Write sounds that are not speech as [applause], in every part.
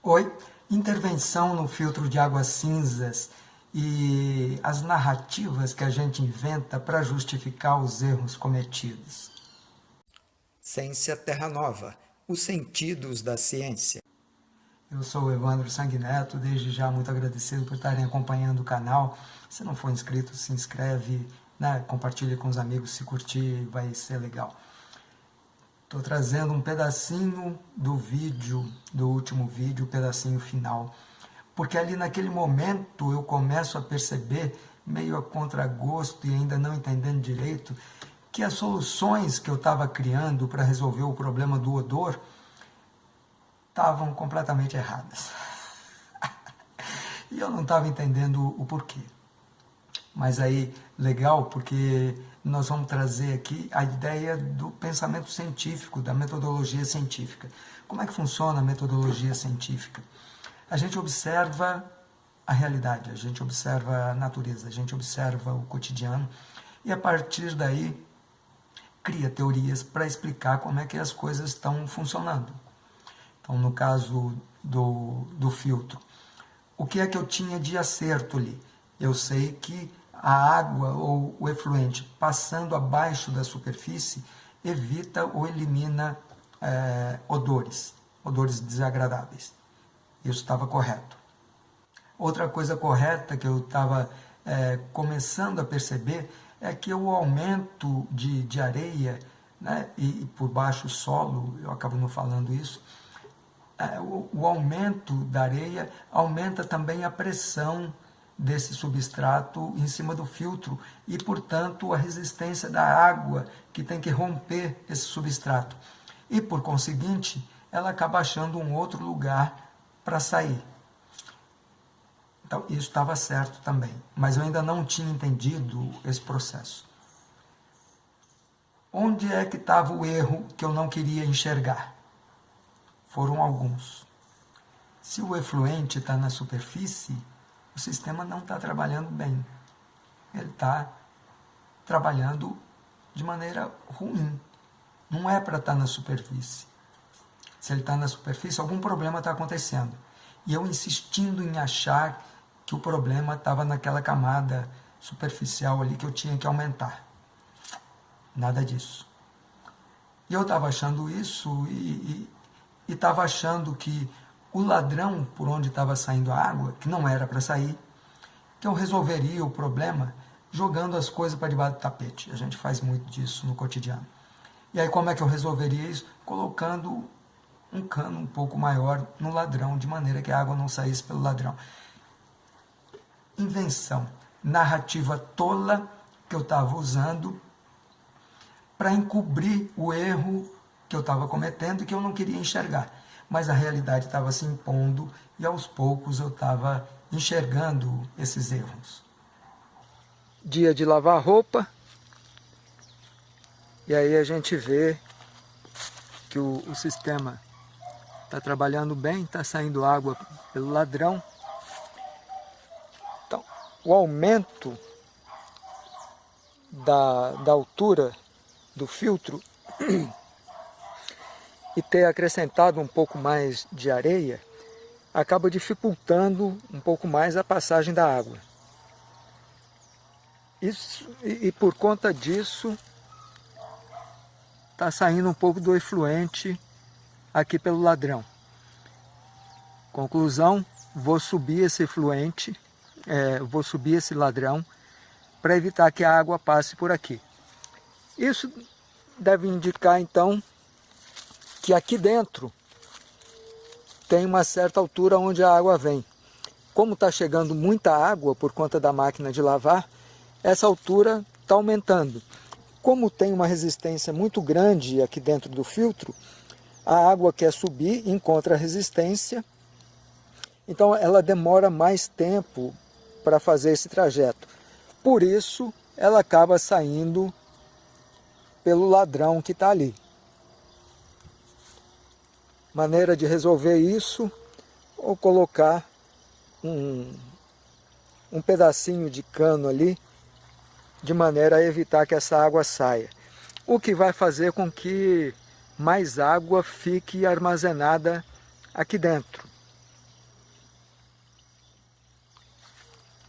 Oi, intervenção no filtro de águas cinzas e as narrativas que a gente inventa para justificar os erros cometidos. Ciência Terra Nova, os sentidos da ciência. Eu sou o Evandro Sanguineto, desde já muito agradecido por estarem acompanhando o canal. Se não for inscrito, se inscreve, né? compartilhe com os amigos, se curtir vai ser legal. Estou trazendo um pedacinho do vídeo, do último vídeo, o pedacinho final, porque ali naquele momento eu começo a perceber, meio a contragosto e ainda não entendendo direito, que as soluções que eu estava criando para resolver o problema do odor estavam completamente erradas. [laughs] e eu não estava entendendo o porquê. Mas aí, legal, porque nós vamos trazer aqui a ideia do pensamento científico, da metodologia científica. Como é que funciona a metodologia científica? A gente observa a realidade, a gente observa a natureza, a gente observa o cotidiano e a partir daí cria teorias para explicar como é que as coisas estão funcionando. Então, no caso do, do filtro, o que é que eu tinha de acerto ali? Eu sei que a água ou o efluente passando abaixo da superfície evita ou elimina é, odores, odores desagradáveis. Isso estava correto. Outra coisa correta que eu estava é, começando a perceber é que o aumento de, de areia né, e, e por baixo solo, eu acabo não falando isso, é, o, o aumento da areia aumenta também a pressão desse substrato em cima do filtro e, portanto, a resistência da água que tem que romper esse substrato. E, por conseguinte, ela acaba achando um outro lugar para sair. Então, isso estava certo também, mas eu ainda não tinha entendido esse processo. Onde é que estava o erro que eu não queria enxergar? Foram alguns. Se o efluente está na superfície, o sistema não está trabalhando bem. Ele está trabalhando de maneira ruim. Não é para estar tá na superfície. Se ele está na superfície, algum problema está acontecendo. E eu insistindo em achar que o problema estava naquela camada superficial ali que eu tinha que aumentar. Nada disso. E eu estava achando isso e estava achando que o ladrão por onde estava saindo a água, que não era para sair, que eu resolveria o problema jogando as coisas para debaixo do tapete. A gente faz muito disso no cotidiano. E aí como é que eu resolveria isso? Colocando um cano um pouco maior no ladrão, de maneira que a água não saísse pelo ladrão. Invenção, narrativa tola que eu estava usando para encobrir o erro que eu estava cometendo e que eu não queria enxergar mas a realidade estava se impondo e aos poucos eu estava enxergando esses erros. Dia de lavar roupa, e aí a gente vê que o, o sistema está trabalhando bem, está saindo água pelo ladrão. Então, o aumento da, da altura do filtro [clears throat] e ter acrescentado um pouco mais de areia, acaba dificultando um pouco mais a passagem da água. Isso, e, e por conta disso, está saindo um pouco do efluente aqui pelo ladrão. Conclusão, vou subir esse efluente, é, vou subir esse ladrão para evitar que a água passe por aqui. Isso deve indicar então que aqui dentro tem uma certa altura onde a água vem. Como está chegando muita água por conta da máquina de lavar, essa altura está aumentando. Como tem uma resistência muito grande aqui dentro do filtro, a água quer subir, encontra resistência, então ela demora mais tempo para fazer esse trajeto. Por isso, ela acaba saindo pelo ladrão que está ali maneira de resolver isso ou colocar um, um pedacinho de cano ali de maneira a evitar que essa água saia. O que vai fazer com que mais água fique armazenada aqui dentro.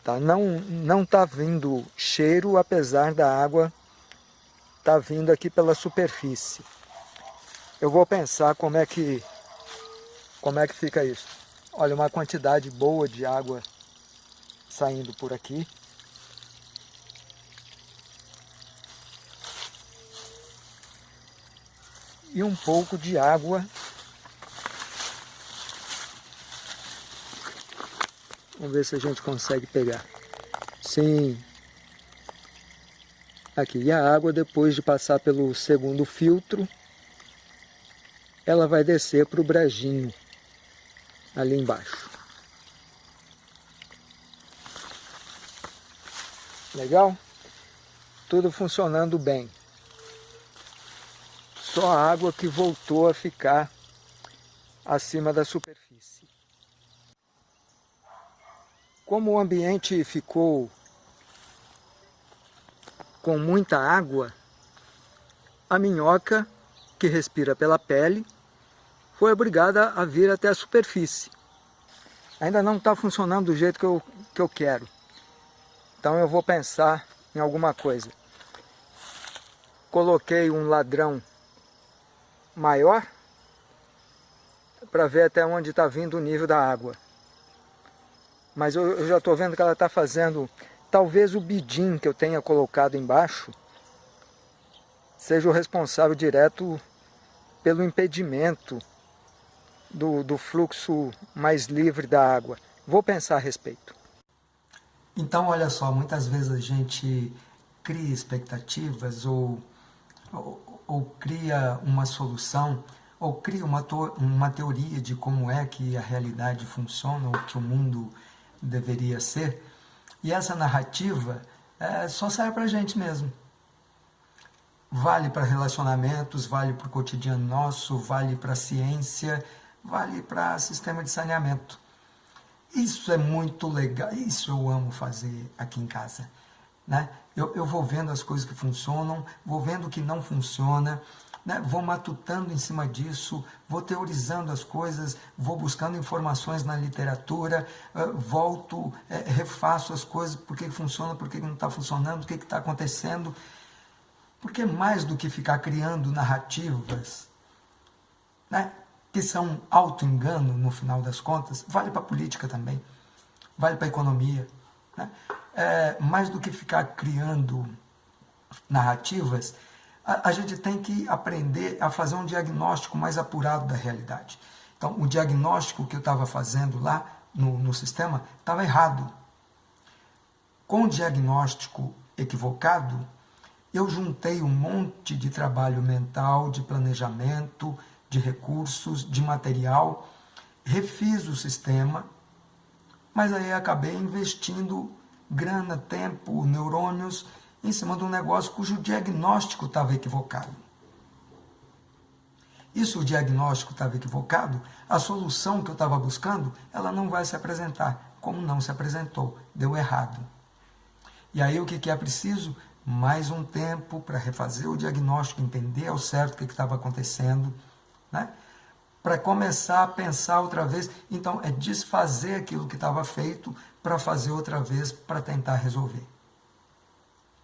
Tá? Não não está vindo cheiro, apesar da água estar tá vindo aqui pela superfície. Eu vou pensar como é que como é que fica isso. Olha, uma quantidade boa de água saindo por aqui. E um pouco de água Vamos ver se a gente consegue pegar. Sim. Aqui, e a água depois de passar pelo segundo filtro, ela vai descer para o brejinho, ali embaixo. Legal? Tudo funcionando bem. Só a água que voltou a ficar acima da superfície. Como o ambiente ficou com muita água, a minhoca, que respira pela pele, foi obrigada a vir até a superfície. Ainda não está funcionando do jeito que eu, que eu quero. Então eu vou pensar em alguma coisa. Coloquei um ladrão maior para ver até onde está vindo o nível da água mas eu, eu já estou vendo que ela está fazendo, talvez o bidim que eu tenha colocado embaixo, seja o responsável direto pelo impedimento do, do fluxo mais livre da água. Vou pensar a respeito. Então, olha só, muitas vezes a gente cria expectativas ou, ou, ou cria uma solução ou cria uma, uma teoria de como é que a realidade funciona ou que o mundo deveria ser. E essa narrativa é, só serve para a gente mesmo. Vale para relacionamentos, vale para o cotidiano nosso, vale para a ciência, vale para sistema de saneamento. Isso é muito legal, isso eu amo fazer aqui em casa. Né? Eu, eu vou vendo as coisas que funcionam, vou vendo o que não funciona, né, vou matutando em cima disso, vou teorizando as coisas, vou buscando informações na literatura, volto, é, refaço as coisas, por que funciona, por que não está funcionando, o que está acontecendo. Porque mais do que ficar criando narrativas, né, que são auto-engano no final das contas, vale para a política também, vale para a economia. Né? É, mais do que ficar criando narrativas, a, a gente tem que aprender a fazer um diagnóstico mais apurado da realidade. Então, o diagnóstico que eu estava fazendo lá no, no sistema estava errado. Com o diagnóstico equivocado, eu juntei um monte de trabalho mental, de planejamento, de recursos, de material, refiz o sistema, mas aí acabei investindo grana, tempo, neurônios em cima de um negócio cujo diagnóstico estava equivocado. E se o diagnóstico estava equivocado, a solução que eu estava buscando, ela não vai se apresentar, como não se apresentou, deu errado. E aí o que, que é preciso? Mais um tempo para refazer o diagnóstico, entender ao certo o que estava acontecendo, né? para começar a pensar outra vez. Então, é desfazer aquilo que estava feito para fazer outra vez, para tentar resolver.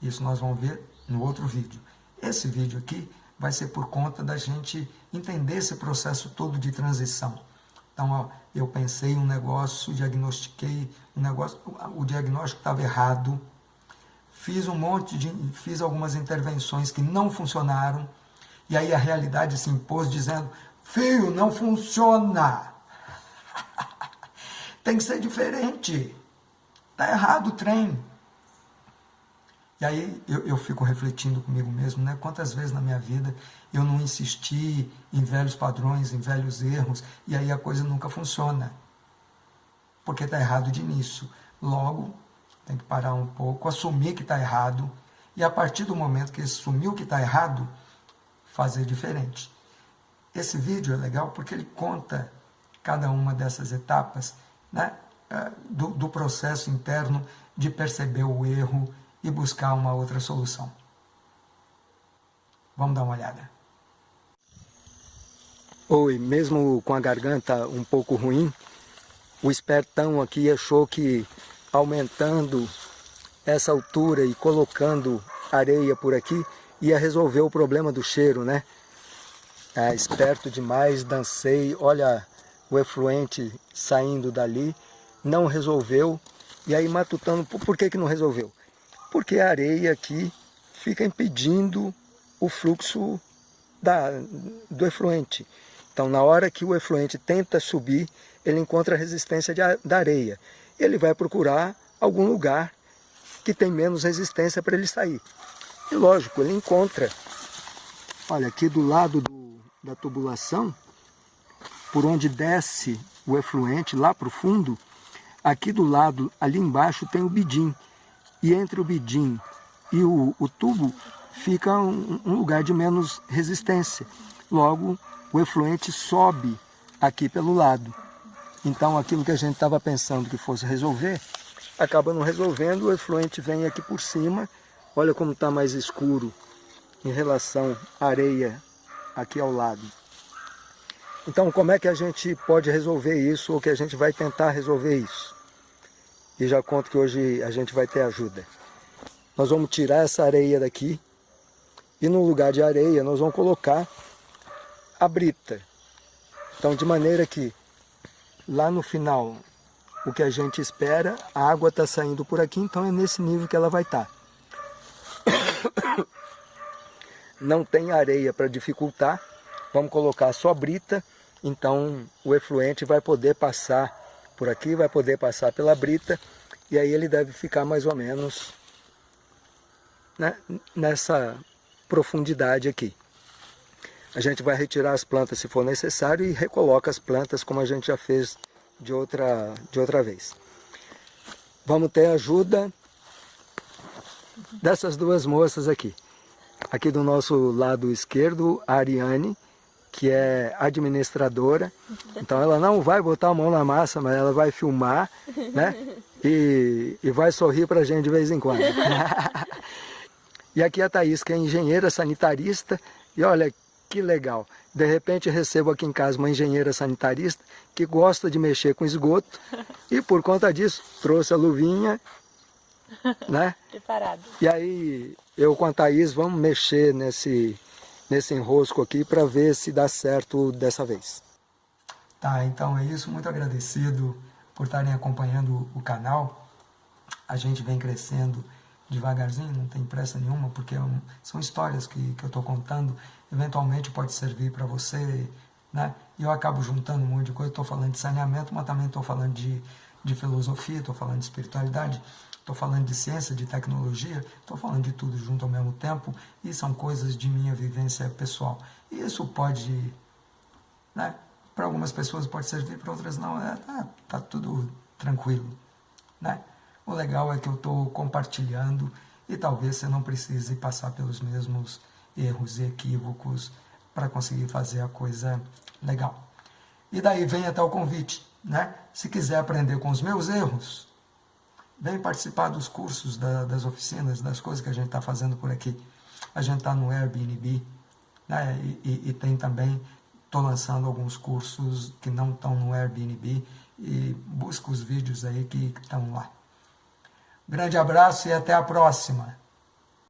Isso nós vamos ver no outro vídeo. Esse vídeo aqui vai ser por conta da gente entender esse processo todo de transição. Então, ó, eu pensei um negócio, diagnostiquei um negócio, o diagnóstico estava errado, fiz um monte de, fiz algumas intervenções que não funcionaram, e aí a realidade se impôs dizendo, filho, não funciona, [laughs] tem que ser diferente, está errado o trem, e aí eu, eu fico refletindo comigo mesmo, né? Quantas vezes na minha vida eu não insisti em velhos padrões, em velhos erros, e aí a coisa nunca funciona. Porque está errado de início. Logo, tem que parar um pouco, assumir que está errado, e a partir do momento que assumiu que está errado, fazer diferente. Esse vídeo é legal porque ele conta cada uma dessas etapas né, eh, do, do processo interno de perceber o erro, e buscar uma outra solução. Vamos dar uma olhada. Oi, mesmo com a garganta um pouco ruim, o espertão aqui achou que aumentando essa altura e colocando areia por aqui, ia resolver o problema do cheiro, né? É, esperto demais, dancei, olha o efluente saindo dali, não resolveu. E aí matutando, por que, que não resolveu? Porque a areia aqui fica impedindo o fluxo da, do efluente. Então, na hora que o efluente tenta subir, ele encontra a resistência de, da areia. Ele vai procurar algum lugar que tem menos resistência para ele sair. E lógico, ele encontra, olha, aqui do lado do, da tubulação, por onde desce o efluente lá para o fundo, aqui do lado, ali embaixo tem o bidim. E entre o bidim e o, o tubo fica um, um lugar de menos resistência. Logo, o efluente sobe aqui pelo lado. Então aquilo que a gente estava pensando que fosse resolver, acaba não resolvendo, o efluente vem aqui por cima, olha como está mais escuro em relação à areia aqui ao lado. Então como é que a gente pode resolver isso, ou que a gente vai tentar resolver isso? E já conto que hoje a gente vai ter ajuda. Nós vamos tirar essa areia daqui, e no lugar de areia nós vamos colocar a brita. Então de maneira que lá no final o que a gente espera, a água está saindo por aqui, então é nesse nível que ela vai estar. Tá. [coughs] Não tem areia para dificultar, vamos colocar só brita, então o efluente vai poder passar por aqui, vai poder passar pela brita, e aí ele deve ficar mais ou menos né, nessa profundidade aqui. A gente vai retirar as plantas se for necessário e recoloca as plantas como a gente já fez de outra, de outra vez. Vamos ter ajuda dessas duas moças aqui. Aqui do nosso lado esquerdo, a Ariane, que é administradora. Então ela não vai botar a mão na massa, mas ela vai filmar, né? E, e vai sorrir para a gente de vez em quando. E aqui a Thaís, que é engenheira sanitarista, e olha que legal. De repente recebo aqui em casa uma engenheira sanitarista que gosta de mexer com esgoto e por conta disso trouxe a luvinha, né? [laughs] Preparado. E aí eu com a Thaís vamos mexer nesse, nesse enrosco aqui para ver se dá certo dessa vez. Tá, então é isso. Muito agradecido por estarem acompanhando o canal. A gente vem crescendo devagarzinho, não tem pressa nenhuma, porque é são histórias que, que eu estou contando, eventualmente pode servir para você, né? E eu acabo juntando um monte de coisa, estou falando de saneamento, mas também estou falando de, de filosofia, estou falando de espiritualidade, estou falando de ciência, de tecnologia, estou falando de tudo junto ao mesmo tempo, e são coisas de minha vivência pessoal. E isso pode, né? Para algumas pessoas pode servir, para outras não, é, tá, tá tudo tranquilo, né? O legal é que eu estou compartilhando e talvez você não precise passar pelos mesmos erros e equívocos para conseguir fazer a coisa legal. E daí vem até o convite, né? Se quiser aprender com os meus erros, vem participar dos cursos, da, das oficinas, das coisas que a gente está fazendo por aqui. A gente está no Airbnb, né? E, e, e tem também, estou lançando alguns cursos que não estão no Airbnb e busca os vídeos aí que estão lá. Grande abraço e até a próxima.